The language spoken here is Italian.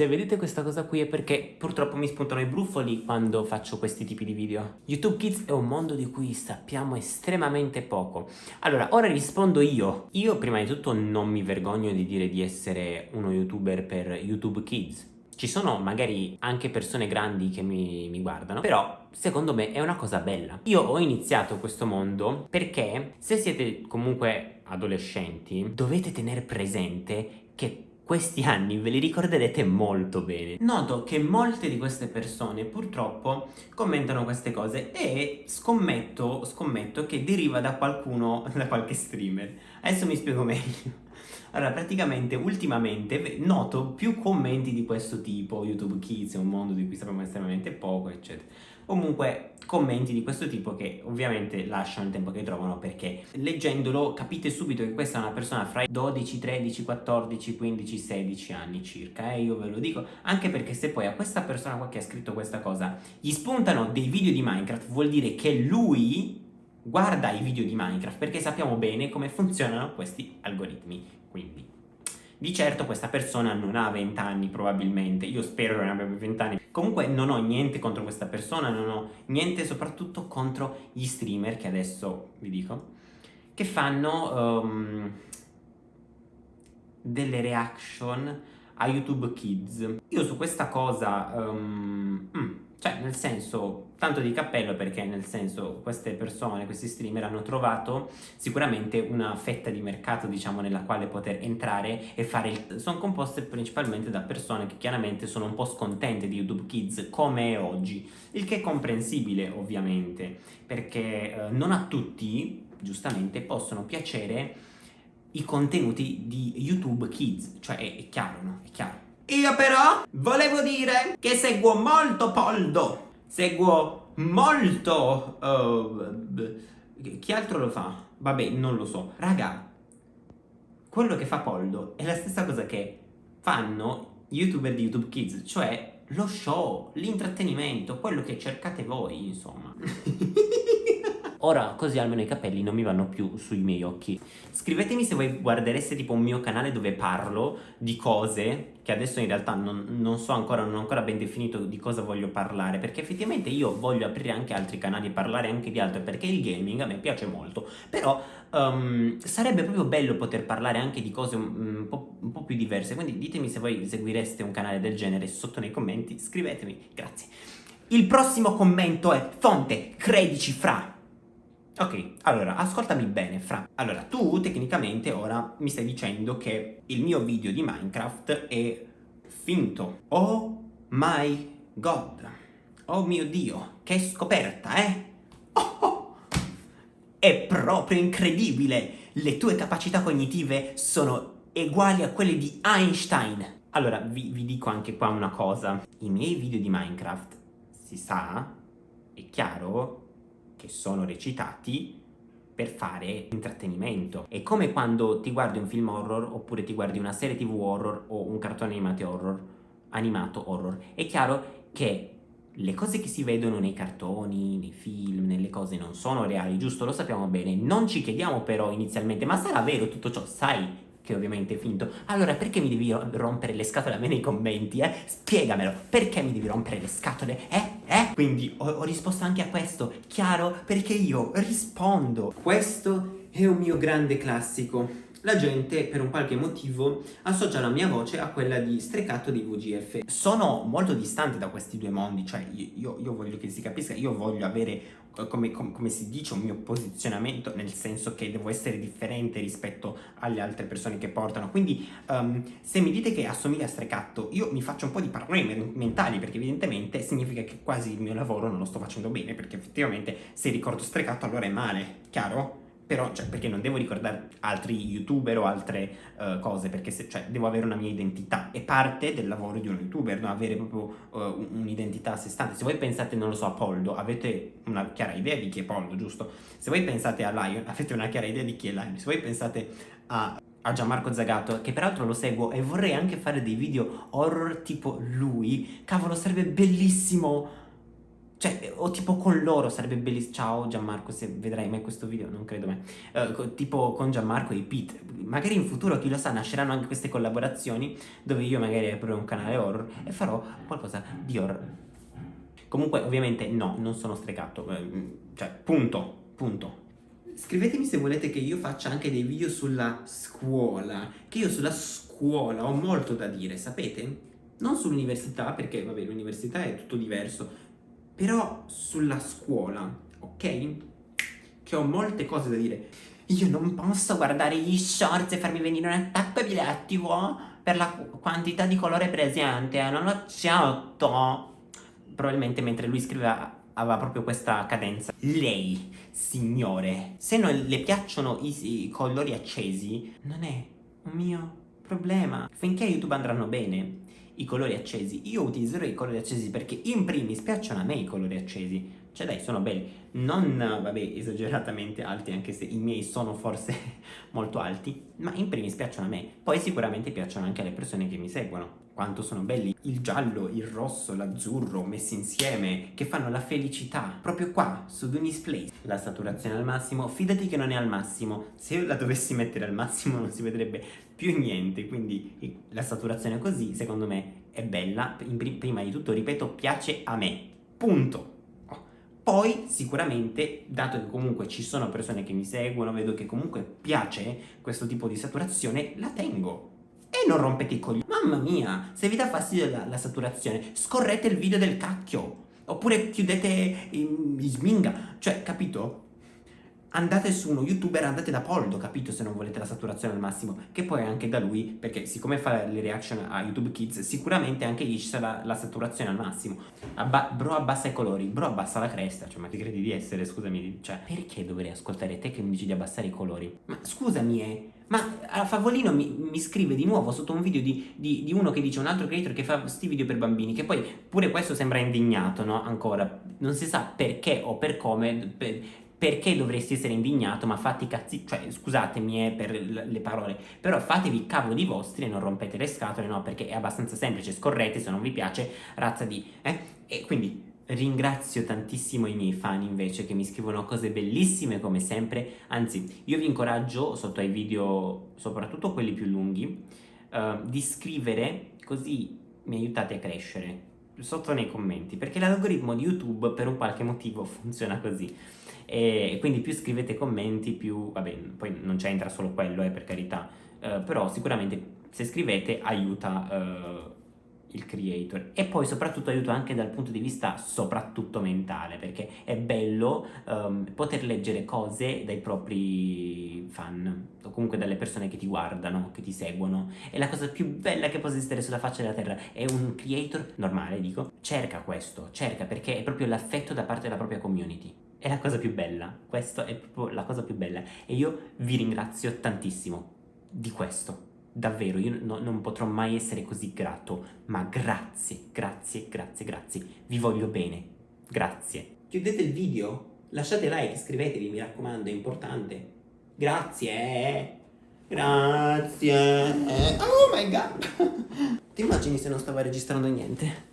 Se vedete questa cosa qui è perché purtroppo mi spuntano i brufoli quando faccio questi tipi di video. YouTube Kids è un mondo di cui sappiamo estremamente poco. Allora, ora rispondo io. Io prima di tutto non mi vergogno di dire di essere uno youtuber per YouTube Kids. Ci sono magari anche persone grandi che mi, mi, guardano, però secondo me è una cosa bella. Io ho iniziato questo mondo perché se siete comunque adolescenti dovete tenere presente che questi anni ve li ricorderete molto bene. Noto che molte di queste persone purtroppo commentano queste cose e scommetto, scommetto che deriva da qualcuno, da qualche streamer. Adesso mi spiego meglio. Allora, praticamente, ultimamente noto più commenti di questo tipo, YouTube Kids è un mondo di cui sappiamo estremamente poco, eccetera. Comunque, commenti di questo tipo che ovviamente lasciano il tempo che trovano perché leggendolo capite subito che questa è una persona fra i 12, 13, 14, 15, 16 anni circa, eh, io ve lo dico, anche perché se poi a questa persona qua che ha scritto questa cosa gli spuntano dei video di Minecraft vuol dire che lui guarda i video di Minecraft perché sappiamo bene come funzionano questi algoritmi quindi, di certo questa persona non ha 20 anni probabilmente, io spero che non abbia 20 anni. Comunque non ho niente contro questa persona, non ho niente soprattutto contro gli streamer che adesso vi dico, che fanno um, delle reaction a YouTube Kids. Io su questa cosa... Um, mm, cioè, nel senso, tanto di cappello perché nel senso queste persone, questi streamer hanno trovato sicuramente una fetta di mercato diciamo nella quale poter entrare e fare il... sono composte principalmente da persone che chiaramente sono un po' scontente di YouTube Kids come è oggi, il che è comprensibile ovviamente perché eh, non a tutti giustamente possono piacere i contenuti di YouTube Kids, cioè è, è chiaro no? È chiaro io però volevo dire che seguo molto Poldo, seguo molto... Uh, chi altro lo fa? Vabbè, non lo so. Raga, quello che fa Poldo è la stessa cosa che fanno youtuber di YouTube Kids, cioè lo show, l'intrattenimento, quello che cercate voi, insomma. Ora così almeno i capelli non mi vanno più sui miei occhi. Scrivetemi se voi guardereste tipo un mio canale dove parlo di cose che adesso in realtà non, non, so ancora, non ho ancora ben definito di cosa voglio parlare perché effettivamente io voglio aprire anche altri canali e parlare anche di altro perché il gaming a me piace molto. Però um, sarebbe proprio bello poter parlare anche di cose un, un, po', un po' più diverse. Quindi ditemi se voi seguireste un canale del genere sotto nei commenti scrivetemi, grazie. Il prossimo commento è fonte credici fra Ok, allora, ascoltami bene, Fra. Allora, tu tecnicamente ora mi stai dicendo che il mio video di Minecraft è finto. Oh my god. Oh mio Dio, che scoperta, eh? Oh, oh. È proprio incredibile! Le tue capacità cognitive sono uguali a quelle di Einstein. Allora, vi, vi dico anche qua una cosa. I miei video di Minecraft, si sa, è chiaro, che sono recitati per fare intrattenimento. È come quando ti guardi un film horror oppure ti guardi una serie tv horror o un cartone animato horror. Animato horror. È chiaro che le cose che si vedono nei cartoni, nei film, nelle cose non sono reali, giusto? Lo sappiamo bene. Non ci chiediamo però inizialmente, ma sarà vero tutto ciò? Sai che ovviamente è finto. Allora perché mi devi rompere le scatole a me nei commenti, eh? Spiegamelo, perché mi devi rompere le scatole, eh? Eh? Quindi ho, ho risposto anche a questo, chiaro? Perché io rispondo. Questo è un mio grande classico la gente per un qualche motivo associa la mia voce a quella di Strecato di VGF. Sono molto distante da questi due mondi, cioè io, io voglio che si capisca, io voglio avere, come, come, come, si dice, un mio posizionamento, nel senso che devo essere differente rispetto alle altre persone che portano. Quindi um, se mi dite che assomiglia a Strecato, io mi faccio un po' di problemi mentali, perché evidentemente significa che quasi il mio lavoro non lo sto facendo bene, perché effettivamente se ricordo Strecato allora è male, chiaro? Però, cioè, perché non devo ricordare altri youtuber o altre uh, cose, perché se, cioè, devo avere una mia identità, è parte del lavoro di uno youtuber, no? avere proprio uh, un'identità a sé stante. Se voi pensate, non lo so, a Poldo, avete una chiara idea di chi è Poldo, giusto? Se voi pensate a Lion, avete una chiara idea di chi è Lion. Se voi pensate a a Gianmarco Zagato, che peraltro lo seguo e vorrei anche fare dei video horror tipo lui, cavolo sarebbe bellissimo Cioè, o tipo con loro sarebbe bellissimo. Ciao Gianmarco, se vedrai mai questo video, non credo mai. Uh, tipo con Gianmarco e Pete. Magari in futuro, chi lo sa, nasceranno anche queste collaborazioni dove io magari aprirò un canale horror e farò qualcosa di horror. Comunque, ovviamente, no, non sono stregato. Eh, cioè, punto, punto. Scrivetemi se volete che io faccia anche dei video sulla scuola, che io sulla scuola ho molto da dire, sapete? Non sull'università, perché vabbè l'università è tutto diverso, però sulla scuola, ok? Che ho molte cose da dire. Io non posso guardare gli shorts e farmi venire un attacco epilettico per la quantità di colore presente, eh, non accetto. Probabilmente mentre lui scriveva aveva proprio questa cadenza. Lei, signore, se non le piacciono i, i colori accesi, non è un mio problema. Finché YouTube andranno bene, i colori accesi. Io utilizzerò i colori accesi perché in primis piacciono a me i colori accesi. Cioè dai, sono belli. Non, vabbè, esageratamente alti, anche se i miei sono forse molto alti, ma in primis piacciono a me. Poi sicuramente piacciono anche alle persone che mi seguono. Quanto sono belli il giallo, il rosso, l'azzurro messi insieme, che fanno la felicità. Proprio qua, su Dunis Place. La saturazione al massimo, fidati che non è al massimo. Se io la dovessi mettere al massimo non si vedrebbe più niente, quindi la saturazione così, secondo me, è bella. prima di tutto, ripeto, piace a me. Punto. Poi sicuramente, dato che comunque ci sono persone che mi seguono, vedo che comunque piace questo tipo di saturazione, la tengo. E non rompete i coglioni. Mamma mia, se vi dà fastidio la, la saturazione, scorrete il video del cacchio. Oppure chiudete in, in sminga. Cioè, capito? Andate su uno youtuber, andate da Poldo, capito? Se non volete la saturazione al massimo, che poi anche da lui, perché siccome fa le reaction a YouTube Kids, sicuramente anche lì ci sarà la saturazione al massimo. Abba bro abbassa i colori, bro abbassa la cresta, cioè ma ti credi di essere, scusami, cioè perché dovrei ascoltare te che mi dici di abbassare i colori? Ma scusami, eh, ma Favolino mi, mi, scrive di nuovo sotto un video di, di, di, uno che dice un altro creator che fa sti video per bambini, che poi pure questo sembra indignato, no? Ancora, non si sa perché o per come, per, perché dovresti essere indignato, ma fatti cazzi, cioè scusatemi eh, per le parole, però fatevi i cavoli vostri e non rompete le scatole, no, perché è abbastanza semplice, scorrete se non vi piace, razza di, eh, e quindi ringrazio tantissimo i miei fan invece che mi scrivono cose bellissime come sempre, anzi io vi incoraggio sotto ai video, soprattutto quelli più lunghi, uh, di scrivere così mi aiutate a crescere sotto nei commenti perché l'algoritmo di YouTube per un qualche motivo funziona così. E quindi più scrivete commenti più, vabbè, poi non c'entra solo quello, eh, per carità, eh, però sicuramente se scrivete aiuta eh, il creator. E poi soprattutto aiuta anche dal punto di vista soprattutto mentale perché è bello um, poter leggere cose dai propri fan o comunque dalle persone che ti guardano, che ti seguono. È la cosa più bella che possa esistere sulla faccia della terra e un creator normale dico cerca questo, cerca perché è proprio l'affetto da parte della propria community. È la cosa più bella, questa è proprio la cosa più bella. E io vi ringrazio tantissimo di questo, davvero, io no, non potrò mai essere così grato, ma grazie, grazie, grazie, grazie, vi voglio bene, grazie. Chiudete il video, lasciate like, iscrivetevi, mi raccomando, è importante. Grazie, eh. grazie, oh my god. Ti immagini se non stavo registrando niente?